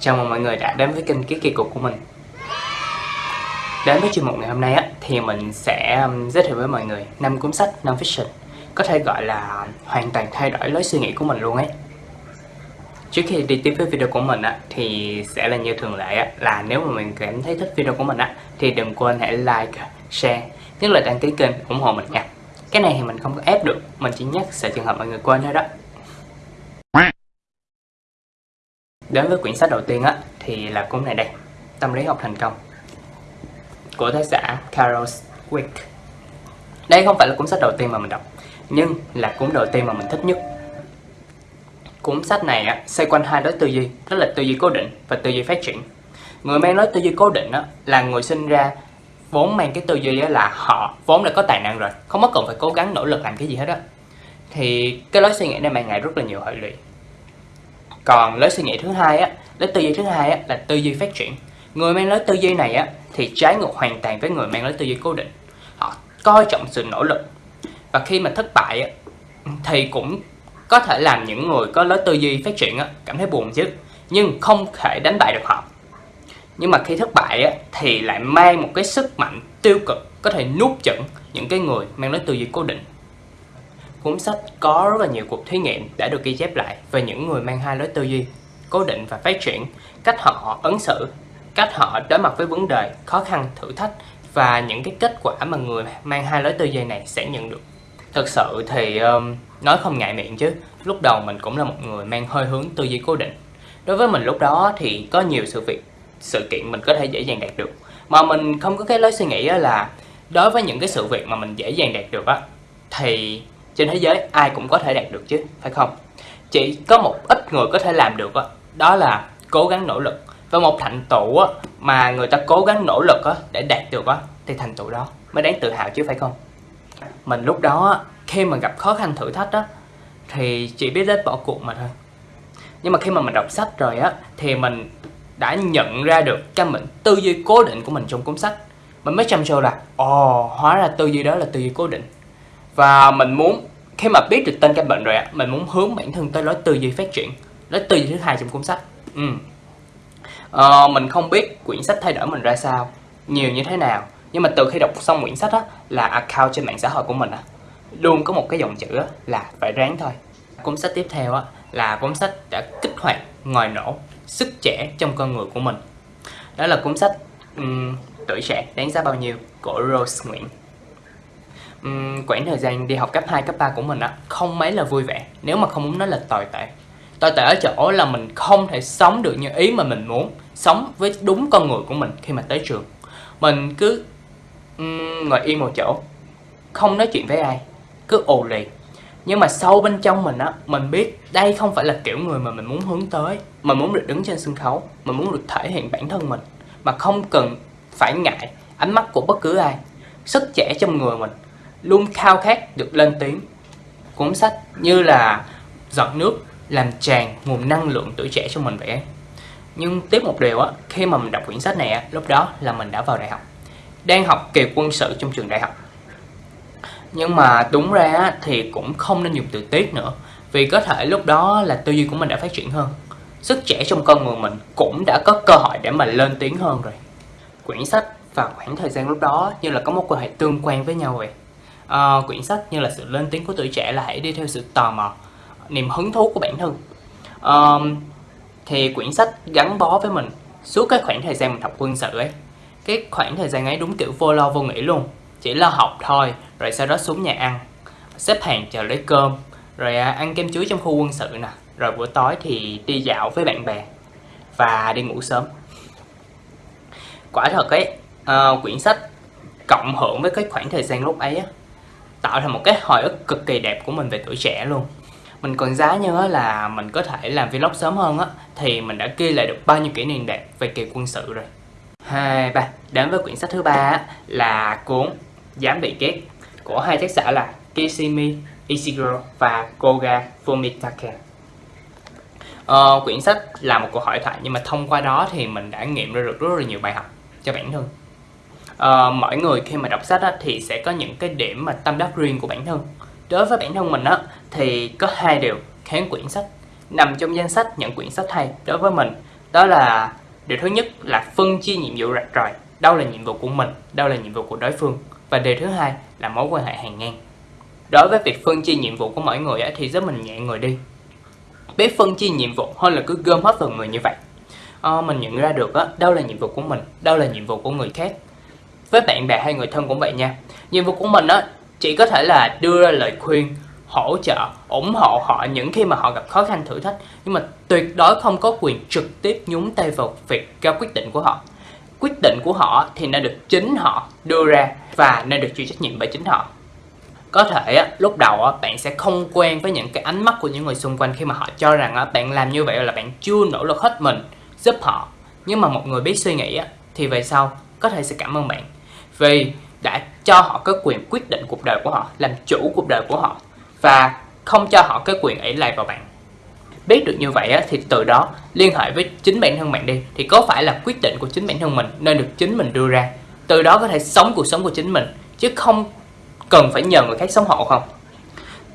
Chào mừng mọi người đã đến với kênh Ký Kỳ Cục của mình. Đến với chuyên mục ngày hôm nay á, thì mình sẽ um, giới thiệu với mọi người năm cuốn sách non-fiction Có thể gọi là hoàn toàn thay đổi lối suy nghĩ của mình luôn ấy. Trước khi đi tiếp với video của mình á, thì sẽ là như thường lệ á, là nếu mà mình cảm thấy thích video của mình á, thì đừng quên hãy like, share, nhất là đăng ký kênh ủng hộ mình nha. Cái này thì mình không có ép được, mình chỉ nhắc sợ trường hợp mọi người quên thôi đó. Đến với quyển sách đầu tiên á, thì là cuốn này đây Tâm lý học thành công của tác giả Carol Dweck Đây không phải là cuốn sách đầu tiên mà mình đọc Nhưng là cuốn đầu tiên mà mình thích nhất. Cuốn sách này á, xoay quanh hai đối tư duy Đó là tư duy cố định và tư duy phát triển. Người mang nói tư duy cố định á, là người sinh ra vốn mang cái tư duy á, là họ vốn đã có tài năng rồi Không có cần phải cố gắng nỗ lực làm cái gì hết á. Thì cái lối suy nghĩ này mang lại rất là nhiều hệ lụy còn lối suy nghĩ thứ hai á lối tư duy thứ hai á là tư duy phát triển. Người mang lối tư duy này á thì trái ngược hoàn toàn với người mang lối tư duy cố định. Họ coi trọng sự nỗ lực. Và khi mà thất bại á thì cũng có thể làm những người có lối tư duy phát triển á cảm thấy buồn chứ nhưng không thể đánh bại được họ. Nhưng mà khi thất bại á, thì lại mang một cái sức mạnh tiêu cực có thể nuốt chửng những cái người mang lối tư duy cố định. Cuốn sách có rất là nhiều cuộc thí nghiệm đã được ghi chép lại về những người mang hai lối tư duy, cố định và phát triển, cách họ ứng xử, cách họ đối mặt với vấn đề, khó khăn, thử thách và những cái kết quả mà người mang hai lối tư duy này sẽ nhận được. Thực sự thì um, nói không ngại miệng chứ, lúc đầu mình cũng là một người mang hơi hướng tư duy cố định. Đối với mình lúc đó thì có nhiều sự việc, sự kiện mình có thể dễ dàng đạt được. Mà mình không có cái lối suy nghĩ là đối với những cái sự việc mà mình dễ dàng đạt được á thì trên thế giới ai cũng có thể đạt được chứ, phải không? Chỉ có một ít người có thể làm được đó, đó là cố gắng nỗ lực. Và một thành tựu mà người ta cố gắng nỗ lực để đạt được thì thành tựu đó mới đáng tự hào chứ phải không? Mình lúc đó khi mà gặp khó khăn thử thách đó, thì chỉ biết đến bỏ cuộc mà thôi. Nhưng mà khi mà mình đọc sách rồi á thì mình đã nhận ra được cái mình tư duy cố định của mình trong cuốn sách mình mới chăm sâu là ồ oh, hóa ra tư duy đó là tư duy cố định và mình muốn khi mà biết được tên căn bệnh rồi ạ mình muốn hướng bản thân tới lối tư duy phát triển lối tư duy thứ hai trong cuốn sách. Ừ. ờ, mình không biết quyển sách thay đổi mình ra sao nhiều như thế nào nhưng mà từ khi đọc xong quyển sách á là account trên mạng xã hội của mình á luôn có một cái dòng chữ á, là phải ráng thôi. Cuốn sách tiếp theo á là cuốn sách đã kích hoạt ngòi nổ sức trẻ trong con người của mình. Đó là cuốn sách um, tuổi trẻ đáng giá bao nhiêu của Rose Nguyễn um, quãng thời gian đi học cấp 2, cấp 3 của mình á không mấy là vui vẻ nếu mà không muốn nói là tồi tệ. Tồi tệ ở chỗ là mình không thể sống được như ý mà mình muốn sống với đúng con người của mình khi mà tới trường. Mình cứ um, ngồi yên một chỗ không nói chuyện với ai cứ ồ lì. Nhưng mà sâu bên trong mình á mình biết đây không phải là kiểu người mà mình muốn hướng tới mình muốn được đứng trên sân khấu mình muốn được thể hiện bản thân mình mà không cần phải ngại ánh mắt của bất cứ ai sức trẻ trong người mình luôn khao khát được lên tiếng. Cuốn sách như là giọt nước làm tràn nguồn năng lượng tuổi trẻ cho mình vậy Nhưng tiếp một điều á, khi mà mình đọc quyển sách này á, lúc đó là mình đã vào đại học. Đang học kỳ quân sự trong trường đại học. Nhưng mà đúng ra á, thì cũng không nên dùng từ tiếc nữa. Vì có thể lúc đó là tư duy của mình đã phát triển hơn. Sức trẻ trong con người mình cũng đã có cơ hội để mà lên tiếng hơn rồi. Quyển sách và khoảng thời gian lúc đó như là có một quan hệ tương quan với nhau vậy uh, quyển sách như là sự lên tiếng của tuổi trẻ là hãy đi theo sự tò mò niềm hứng thú của bản thân. Uh, thì quyển sách gắn bó với mình suốt cái khoảng thời gian mình học quân sự ấy. Cái khoảng thời gian ấy đúng kiểu vô lo vô nghĩ luôn chỉ lo học thôi rồi sau đó xuống nhà ăn xếp hàng chờ lấy cơm rồi à, ăn kem chuối trong khu quân sự nè rồi buổi tối thì đi dạo với bạn bè và đi ngủ sớm. Quả thật ấy uh, quyển sách cộng hưởng với cái khoảng thời gian lúc ấy á, tạo thành một cái hồi ức cực kỳ đẹp của mình về tuổi trẻ luôn. Mình còn giá như là mình có thể làm vlog sớm hơn á thì mình đã ghi lại được bao nhiêu kỷ niệm đẹp về kỳ quân sự rồi. Hai ba đến với quyển sách thứ ba là cuốn dám bị ghét của hai tác giả là Kishimi Ishiguro và Koga Fumitake ờ, quyển sách là một cuộc hội thoại nhưng mà thông qua đó thì mình đã nghiệm ra được rất là nhiều bài học cho bản thân uh, mỗi người khi mà đọc sách á, thì sẽ có những cái điểm mà tâm đắc riêng của bản thân. Đối với bản thân mình á, thì có hai điều kháng quyển sách nằm trong danh sách những quyển sách hay đối với mình. Đó là điều thứ nhất là phân chia nhiệm vụ rạch ròi. Đâu là nhiệm vụ của mình đâu là nhiệm vụ của đối phương. Và điều thứ hai là mối quan hệ hàng ngang. Đối với việc phân chia nhiệm vụ của mỗi người thì giúp mình nhẹ người đi. Biết phân chia nhiệm vụ hơn là cứ gom hết vào người như vậy. À, mình nhận ra được á, đâu là nhiệm vụ của mình đâu là nhiệm vụ của người khác với bạn bè hay người thân cũng vậy nha. Nhiệm vụ của mình á chỉ có thể là đưa ra lời khuyên hỗ trợ ủng hộ họ những khi mà họ gặp khó khăn thử thách. Nhưng mà tuyệt đối không có quyền trực tiếp nhúng tay vào việc ra quyết định của họ. Quyết định của họ thì nên được chính họ đưa ra và nên được chịu trách nhiệm bởi chính họ. Có thể á, lúc đầu á, bạn sẽ không quen với những cái ánh mắt của những người xung quanh khi mà họ cho rằng á, bạn làm như vậy là bạn chưa nỗ lực hết mình giúp họ. Nhưng mà một người biết suy nghĩ á, thì về sau có thể sẽ cảm ơn bạn vì đã cho họ cái quyền quyết định cuộc đời của họ, làm chủ cuộc đời của họ, và không cho họ cái quyền ấy lại vào bạn. Biết được như vậy thì từ đó liên hệ với chính bản thân bạn đi, thì có phải là quyết định của chính bản thân mình nên được chính mình đưa ra. Từ đó có thể sống cuộc sống của chính mình, chứ không cần phải nhờ người khác sống hộ không.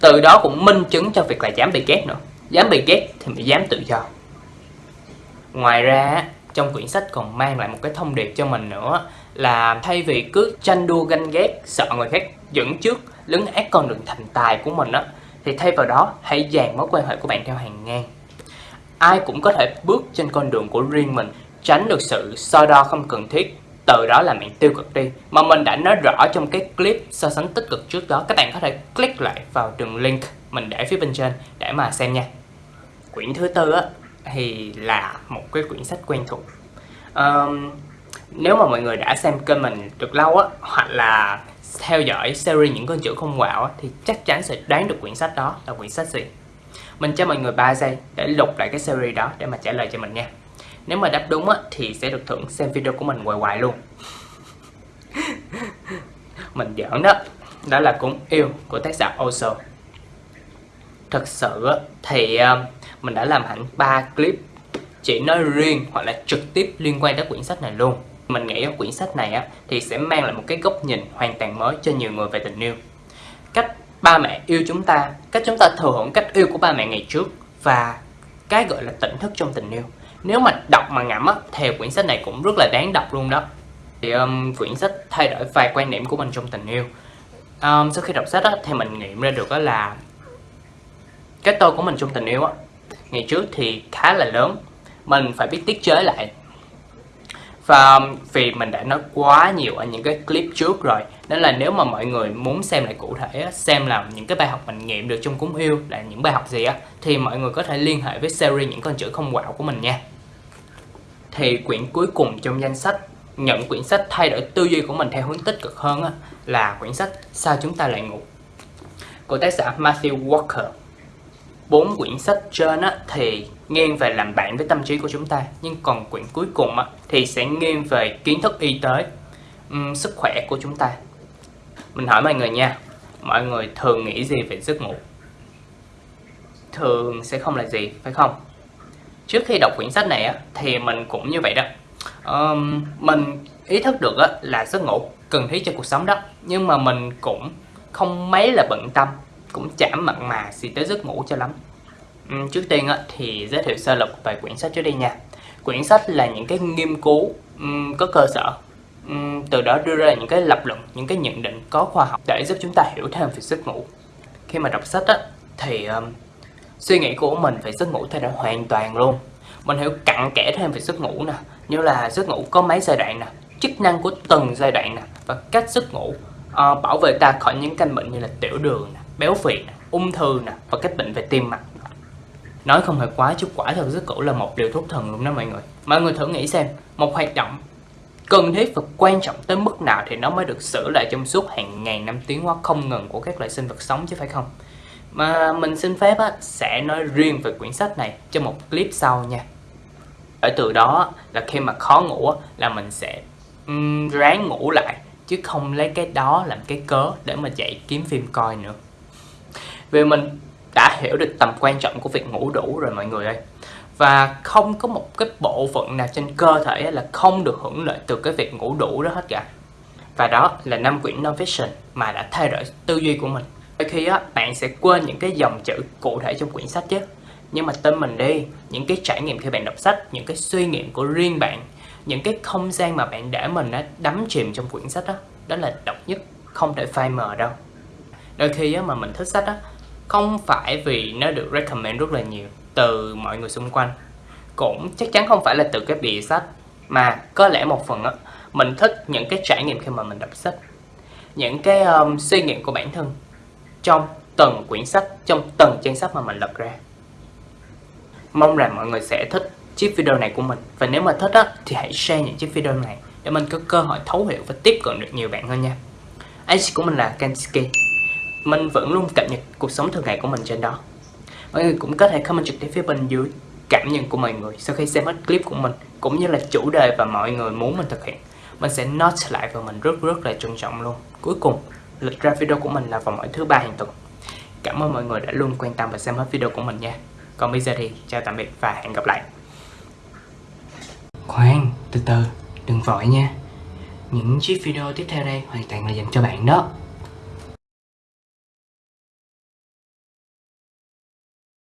Từ đó cũng minh chứng cho việc là dám bị ghét nữa. Dám bị ghét thì mới dám tự do. Ngoài ra trong quyển sách còn mang lại một cái thông điệp cho mình nữa, là thay vì cứ tranh đua ganh ghét, sợ người khác dẫn trước, lấn át con đường thành tài của mình á, thì thay vào đó, hãy dàn mối quan hệ của bạn theo hàng ngang. Ai cũng có thể bước trên con đường của riêng mình, tránh được sự so đo không cần thiết, từ đó làm bạn tiêu cực đi. Mà mình đã nói rõ trong cái clip so sánh tích cực trước đó, các bạn có thể click lại vào đường link mình để phía bên trên để mà xem nha. Quyển thứ tư á thì là một cái quyển sách quen thuộc. Um, nếu mà mọi người đã xem kênh mình được lâu á hoặc là theo dõi series những con chữ không quạo thì chắc chắn sẽ đoán được quyển sách đó là quyển sách gì. Mình cho mọi người 3 giây để lục lại cái series đó để mà trả lời cho mình nha. Nếu mà đáp đúng á, thì sẽ được thưởng xem video của mình hoài hoài luôn. Mình giỡn đó. Đó là cuốn yêu của tác giả Oso. Thật sự thì mình đã làm hẳn 3 clip chỉ nói riêng hoặc là trực tiếp liên quan tới quyển sách này luôn. Mình nghĩ quyển sách này á, thì sẽ mang lại một cái góc nhìn hoàn toàn mới cho nhiều người về tình yêu. Cách ba mẹ yêu chúng ta cách chúng ta thừa hưởng cách yêu của ba mẹ ngày trước và cái gọi là tỉnh thức trong tình yêu. Nếu mà đọc mà ngẫm á thì quyển sách này cũng rất là đáng đọc luôn đó. Thì um, quyển sách thay đổi vài quan điểm của mình trong tình yêu. Um, sau khi đọc sách á, thì mình nghiệm ra được á là cái tôi của mình trong tình yêu á ngày trước thì khá là lớn. Mình phải biết tiết chế lại. Và um, vì mình đã nói quá nhiều ở những cái clip trước rồi, Nên là nếu mà mọi người muốn xem lại cụ thể Xem là những cái bài học mình nghiệm được trong cúng yêu là những bài học gì á, Thì mọi người có thể liên hệ với series những con chữ không quạo của mình nha. Thì quyển cuối cùng trong danh sách, Nhận quyển sách thay đổi tư duy của mình theo hướng tích cực hơn á, Là quyển sách Sao chúng ta lại ngủ, Của tác giả Matthew Walker bốn quyển sách trên á, thì nghiêng về làm bạn với tâm trí của chúng ta. Nhưng còn quyển cuối cùng á, thì sẽ nghiêng về kiến thức y tế um, sức khỏe của chúng ta. Mình hỏi mọi người nha mọi người thường nghĩ gì về giấc ngủ? Thường sẽ không là gì phải không? Trước khi đọc quyển sách này á, thì mình cũng như vậy đó. Um, mình ý thức được á, là giấc ngủ cần thiết cho cuộc sống đó. Nhưng mà mình cũng không mấy là bận tâm cũng chảm mặn mà gì tới giấc ngủ cho lắm. Uhm, trước tiên á, thì giới thiệu sơ lược về quyển sách trước đây nha. Quyển sách là những cái nghiên cứu um, có cơ sở. Um, từ đó đưa ra những cái lập luận những cái nhận định có khoa học để giúp chúng ta hiểu thêm về giấc ngủ. Khi mà đọc sách á, thì um, suy nghĩ của mình về giấc ngủ thay đổi hoàn toàn luôn. Mình hiểu cặn kẽ thêm về giấc ngủ nè như là giấc ngủ có mấy giai đoạn nè chức năng của từng giai đoạn nè và cách giấc ngủ uh, bảo vệ ta khỏi những căn bệnh như là tiểu đường nè béo phì nè, ung thư nè và các bệnh về tim mạch. Nói không hề quá chứ quả thật rất cũ là một điều thuốc thần luôn đó mọi người. Mọi người thử nghĩ xem một hoạt động cần thiết và quan trọng tới mức nào thì nó mới được xử lại trong suốt hàng ngàn năm tiến hóa không ngừng của các loại sinh vật sống chứ phải không? Mà mình xin phép á, sẽ nói riêng về quyển sách này trong một clip sau nha. Ở từ đó là khi mà khó ngủ là mình sẽ um, ráng ngủ lại chứ không lấy cái đó làm cái cớ để mà chạy kiếm phim coi nữa vì mình đã hiểu được tầm quan trọng của việc ngủ đủ rồi mọi người ơi. Và không có một cái bộ phận nào trên cơ thể là không được hưởng lợi từ cái việc ngủ đủ đó hết cả. Và đó là năm quyển non-fiction mà đã thay đổi tư duy của mình. Đôi khi á, bạn sẽ quên những cái dòng chữ cụ thể trong quyển sách chứ. Nhưng mà tin mình đi những cái trải nghiệm khi bạn đọc sách những cái suy nghiệm của riêng bạn những cái không gian mà bạn để mình á đắm chìm trong quyển sách đó đó là độc nhất không thể phai mờ đâu. Đôi khi á mà mình thích sách á không phải vì nó được recommend rất là nhiều từ mọi người xung quanh. Cũng chắc chắn không phải là từ cái bìa sách mà có lẽ một phần á mình thích những cái trải nghiệm khi mà mình đọc sách. Những cái um, suy nghiệm của bản thân trong từng quyển sách trong từng trang sách mà mình lật ra. Mong rằng mọi người sẽ thích chiếc video này của mình. Và nếu mà thích á thì hãy share những chiếc video này để mình có cơ hội thấu hiểu và tiếp cận được nhiều bạn hơn nha. Anh của mình là Kansuke mình vẫn luôn cập nhật cuộc sống thường ngày của mình trên đó. Mọi người cũng có thể comment trực tiếp phía bên dưới cảm nhận của mọi người sau khi xem hết clip của mình, cũng như là chủ đề và mọi người muốn mình thực hiện. Mình sẽ note lại và mình rất rất là trân trọng luôn. Cuối cùng, lịch ra video của mình là vào mỗi thứ ba hàng tuần. Cảm ơn mọi người đã luôn quan tâm và xem hết video của mình nha. Còn bây giờ thì, chào tạm biệt và hẹn gặp lại. Khoan, từ từ, đừng vội nha. Những chiếc video tiếp theo đây hoàn toàn là dành cho bạn đó.